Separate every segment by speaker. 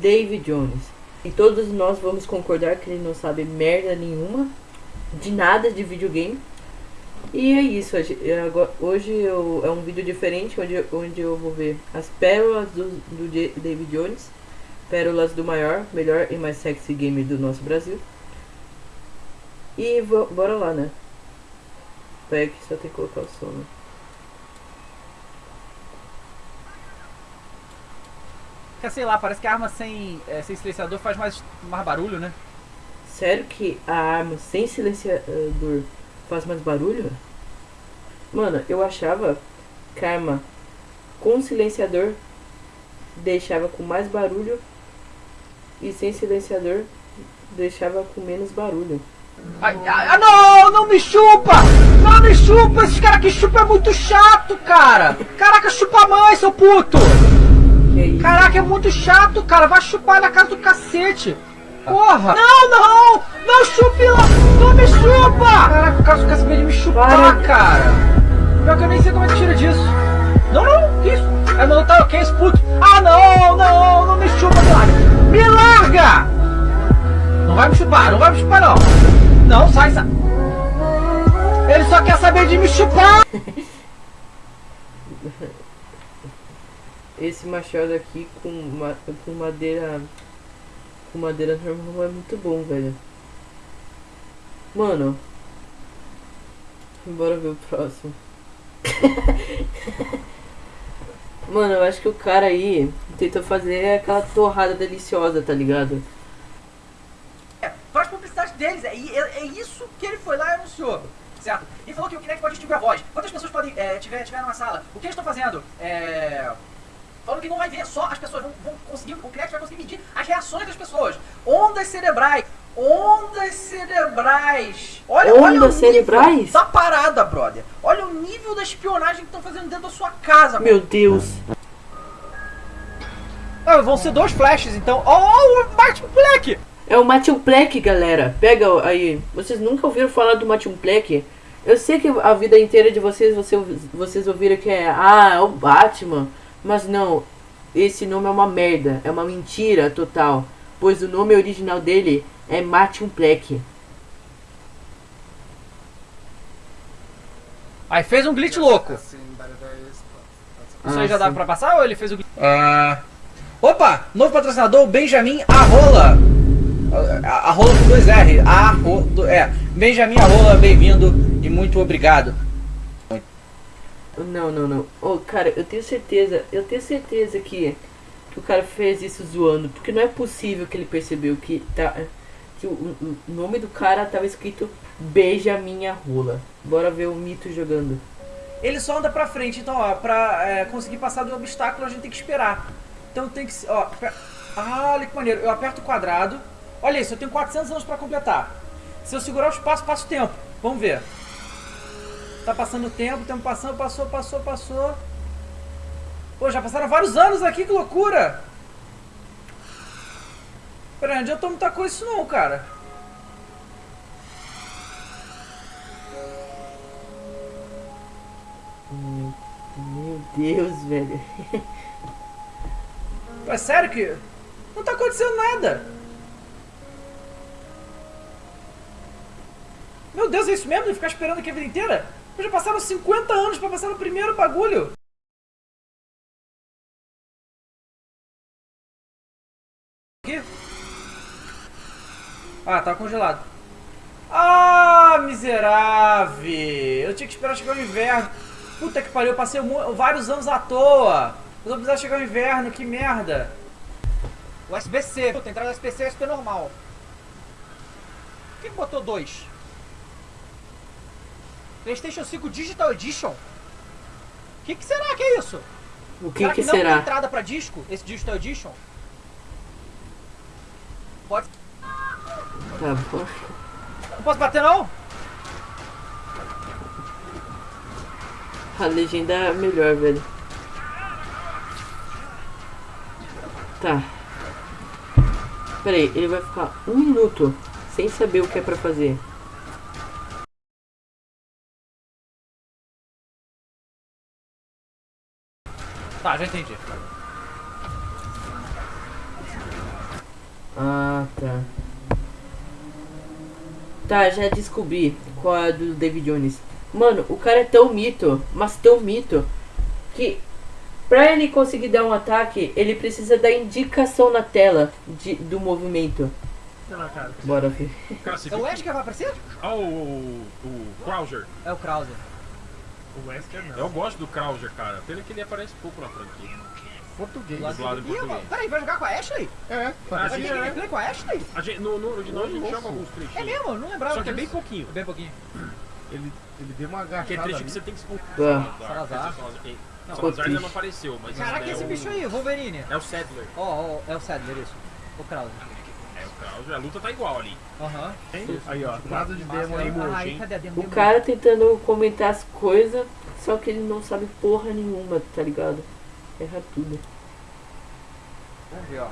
Speaker 1: David Jones. E todos nós vamos concordar que ele não sabe merda nenhuma de nada de videogame. E é isso, hoje, hoje eu, é um vídeo diferente onde, onde eu vou ver as pérolas do, do David Jones, pérolas do maior, melhor e mais sexy gamer do nosso Brasil. E bora lá, né? Pega que só tem que colocar o som, né?
Speaker 2: Sei lá, parece que a arma sem, é, sem silenciador faz mais, mais barulho, né?
Speaker 1: Sério que a arma sem silenciador faz mais barulho? Mano, eu achava que a arma com silenciador deixava com mais barulho e sem silenciador deixava com menos barulho.
Speaker 2: Ai, ai, ah, não, não me chupa! Não me chupa! Esse cara que chupa é muito chato, cara! Caraca, chupa a mãe, seu puto! Caraca, é muito chato, cara! Vai chupar na casa do cacete! Porra! Não, não! Não chupe lá! Não me chupa! Caraca, o cara quer saber de me chupar, Para. cara! Pior que eu nem sei como é que tira disso. Não, não, que isso? É não, tá ok, esse puto. Ah, não, não, não me chupa, me larga! Me larga! Não vai me chupar, não vai me chupar, não! Não, sai, sai! Ele só quer saber de me chupar!
Speaker 1: Esse machado aqui com, ma com madeira com madeira normal é muito bom, velho. Mano. Bora ver o próximo. Mano, eu acho que o cara aí tentou fazer aquela torrada deliciosa, tá ligado?
Speaker 2: É, faz publicidade deles, é, é, é, isso que ele foi lá e anunciou, certo? E falou que o Kinect pode distinguir a voz. Quantas pessoas podem é, tiver, tiver numa sala? O que eles estão fazendo? É falando que não vai ver só as pessoas, vão, vão conseguir, o Kinect vai conseguir medir as reações das pessoas. Ondas cerebrais. Ondas cerebrais. Olha,
Speaker 1: Ondas olha o cerebrais?
Speaker 2: da parada, brother. Olha o nível da espionagem que estão fazendo dentro da sua casa.
Speaker 1: Meu mano. Deus.
Speaker 2: Ah, vão ser dois flashes, então. Oh, o Martin Black!
Speaker 1: É o Martin Black, galera. Pega aí. Vocês nunca ouviram falar do Martin Black? Eu sei que a vida inteira de vocês, vocês, vocês ouviram que é... Ah, é o Batman. Mas não, esse nome é uma merda, é uma mentira total, pois o nome original dele é Martin Pleck.
Speaker 2: Aí fez um glitch louco. Isso ah, aí já dá pra passar ou ele fez o glitch? Ah. Opa! Novo patrocinador, Benjamin Arrola. Arrola com dois R. Arrola, é. Benjamin Arrola, bem-vindo e muito obrigado.
Speaker 1: Não, não, não. Oh, cara, eu tenho certeza, eu tenho certeza que, que o cara fez isso zoando, porque não é possível que ele percebeu que tá que o, o nome do cara tava escrito Beija minha. Bora ver o mito jogando.
Speaker 2: Ele só anda pra frente, então, ó, pra é, conseguir passar do obstáculo a gente tem que esperar. Então tem que, ó, ah, olha que maneiro. Eu aperto o quadrado. Olha isso, eu tenho 400 anos pra completar. Se eu segurar o espaço, passo o tempo. Vamos ver. Tá passando o tempo, o tempo passando, passou, passou, passou. Pô, já passaram vários anos aqui, que loucura! Pera, não adiantou muita coisa isso não, cara.
Speaker 1: Meu Deus, velho.
Speaker 2: É sério que... Não tá acontecendo nada. Meu Deus, é isso mesmo? De ficar esperando aqui a vida inteira? Já passaram 50 anos pra passar no primeiro bagulho. Aqui. Ah, tá congelado. Ah, miserável. Eu tinha que esperar chegar o inverno. Puta que pariu, eu passei vários anos à toa. Eu vou precisar chegar o inverno, que merda. USB-C. Puta, entrada USB-C é USB normal. Por que botou dois? PlayStation 5 Digital Edition? O que, que, será que é isso?
Speaker 1: O que será?
Speaker 2: Que,
Speaker 1: que não será?
Speaker 2: tem entrada pra disco, esse Digital Edition? Pode.
Speaker 1: Tá bom.
Speaker 2: Não posso bater não?
Speaker 1: A legenda é melhor, velho. Tá. Pera aí, ele vai ficar um minuto sem saber o que é pra fazer.
Speaker 2: Tá, já entendi.
Speaker 1: Ah, tá. Tá, já descobri qual é a do David Jones. Mano, o cara é tão mito, mas tão mito, que pra ele conseguir dar um ataque, ele precisa da indicação na tela de, do movimento.
Speaker 3: Lá, cara.
Speaker 1: Bora, filho.
Speaker 2: É o Ash que vai aparecer?
Speaker 3: Ah, o, o, o Krauser.
Speaker 2: É o Krauser.
Speaker 4: O Wesker não.
Speaker 3: Eu gosto do Krauser, cara. Pena que ele aparece pouco na franquia.
Speaker 4: Português.
Speaker 3: Dublado em
Speaker 2: Ih,
Speaker 3: português.
Speaker 2: mano, peraí, vai jogar com a Ashley?
Speaker 4: É,
Speaker 2: Vai
Speaker 3: sim,
Speaker 2: ter
Speaker 3: é.
Speaker 2: gameplay com a Ashley?
Speaker 3: A gente, no, no original a gente
Speaker 4: Nossa.
Speaker 3: joga alguns trechinhos.
Speaker 2: É mesmo, não lembrava
Speaker 3: Só que é bem pouquinho.
Speaker 2: Bem pouquinho.
Speaker 4: Ele, ele deu uma
Speaker 3: Que é
Speaker 4: agachada
Speaker 3: trecho
Speaker 4: ali.
Speaker 3: que você tem que se
Speaker 1: Ah.
Speaker 3: Salazar.
Speaker 2: Não,
Speaker 3: Salazar ainda não apareceu, mas
Speaker 2: Caraca,
Speaker 3: é
Speaker 2: esse
Speaker 3: o,
Speaker 2: bicho aí, Wolverine.
Speaker 3: É o Sadler.
Speaker 2: Ó, ó, é o Sadler, isso. O Krauser.
Speaker 3: A luta tá igual ali.
Speaker 2: Aham.
Speaker 4: Aí, ó. Nada de demo aí,
Speaker 2: aí,
Speaker 3: hein?
Speaker 2: cadê a demo?
Speaker 1: O cara tentando comentar as coisas, só que ele não sabe porra nenhuma, tá ligado? Erra tudo.
Speaker 2: Vamos ver, ó.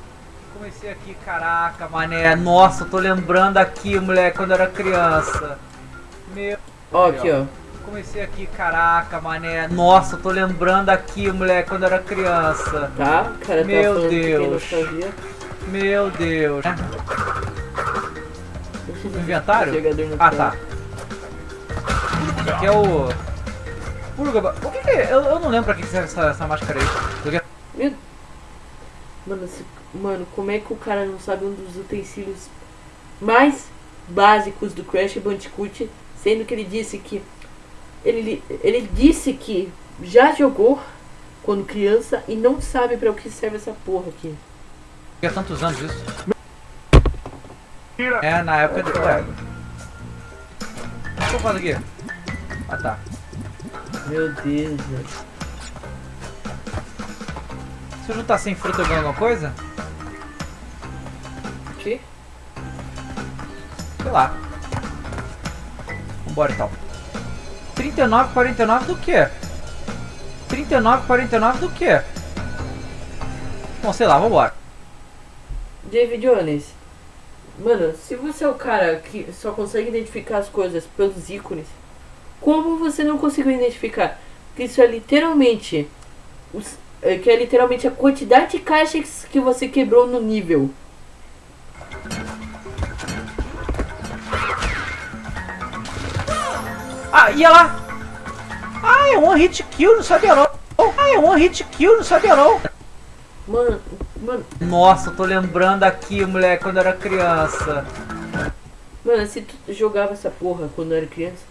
Speaker 2: Comecei aqui, caraca, mané. Nossa, eu tô lembrando aqui, moleque, quando eu era criança. Meu.
Speaker 1: Ó, aqui, ó.
Speaker 2: Comecei aqui, caraca, mané. Nossa, eu tô lembrando aqui, moleque, quando eu era criança.
Speaker 1: Tá? Cara tá
Speaker 2: Meu Deus. Meu Deus. Inventário?
Speaker 1: Jogador no
Speaker 2: Ah, tá. Aqui é o. Purga. O que que é? Eu, eu não lembro pra que serve essa, essa máscara aí.
Speaker 1: Meu... Mano, se- Mano, como é que o cara não sabe um dos utensílios mais básicos do Crash Bandicoot, sendo que ele disse que ele, ele disse que já jogou quando criança e não sabe pra o que serve essa porra aqui.
Speaker 2: Há tantos anos isso. É, na época de. Ué. O que eu faço aqui? Ah tá.
Speaker 1: Meu Deus, velho.
Speaker 2: Se eu juntar sem fruta eu ganho alguma coisa?
Speaker 1: Que?
Speaker 2: Sei lá. Vambora então. 39, 49 do que? 39, 49 do que? Bom, sei lá, vambora.
Speaker 1: David Jones. Mano, se você é o cara que só consegue identificar as coisas pelos ícones, como você não conseguiu identificar que isso é literalmente os- é, que é literalmente a quantidade de caixas que você quebrou no nível?
Speaker 2: Ah, ia lá! Ah, é one hit kill, não sabia não. Ah, é one hit kill, não sabia não.
Speaker 1: Mano, mano,
Speaker 2: Nossa, eu tô lembrando aqui, moleque, quando eu era criança.
Speaker 1: mano, se tu jogava essa porra quando era criança,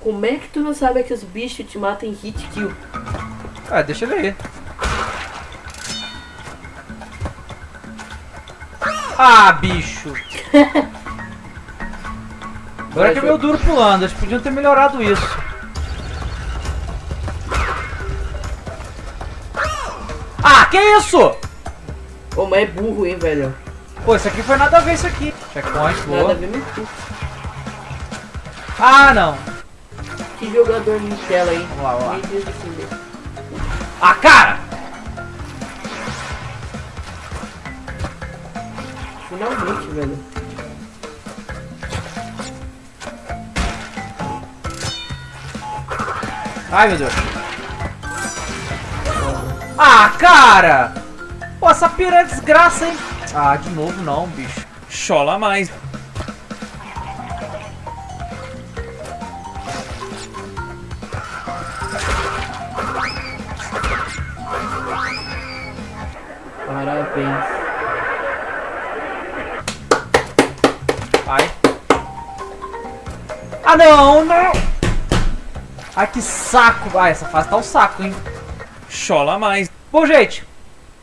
Speaker 1: como é que tu não sabe que os bichos te matam em hit kill?
Speaker 2: Ah, deixa ele aí. Ah, bicho. Agora que é meu duro pulando, eles podiam ter melhorado isso. Ah, que isso?
Speaker 1: Ô, mas é burro, hein, velho?
Speaker 2: Pô, isso aqui foi nada a ver isso aqui. Checkpoint,
Speaker 1: Nada a
Speaker 2: boa.
Speaker 1: ver cu.
Speaker 2: Ah, não.
Speaker 1: Que jogador Nutella, hein?
Speaker 2: Vamos lá, vamos lá. Ah, cara!
Speaker 1: Finalmente, velho.
Speaker 2: Ai, meu Deus. Ah, cara! Pô, essa pira é desgraça, hein? Ah, de novo não, bicho. Chola mais.
Speaker 1: Parabéns.
Speaker 2: Ai. Ah, não, não! Ai, que saco. Ah, essa fase tá um saco, hein? Chola mais. Bom, gente,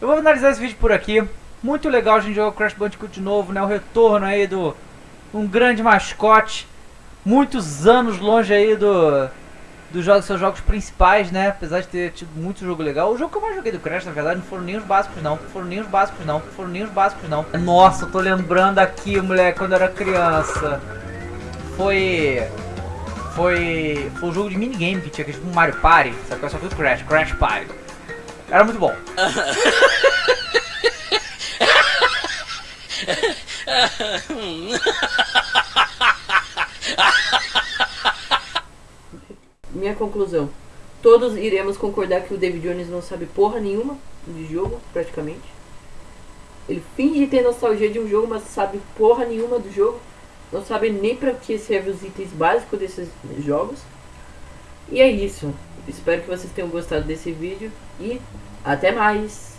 Speaker 2: eu vou finalizar esse vídeo por aqui. Muito legal a gente jogar o Crash Bandicoot de novo, né? O retorno aí do um grande mascote. Muitos anos longe aí do dos jogos, seus jogos principais, né? Apesar de ter tido muito jogo legal. O jogo que eu mais joguei do Crash, na verdade, não foram nem os básicos, não. Foram nem os básicos, não. Foram nem os básicos, não. Nossa, eu tô lembrando aqui, moleque, quando eu era criança. Foi. Foi. Foi um jogo de minigame que tinha, que é tipo Mario Party. Só que eu só fui o Crash, Crash Party. Era muito bom.
Speaker 1: Minha conclusão. Todos iremos concordar que o David Jones não sabe porra nenhuma de jogo, praticamente. Ele finge ter nostalgia de um jogo, mas sabe porra nenhuma do jogo. Não sabe nem pra que servem os itens básicos desses jogos. E é isso. Espero que vocês tenham gostado desse vídeo e até mais.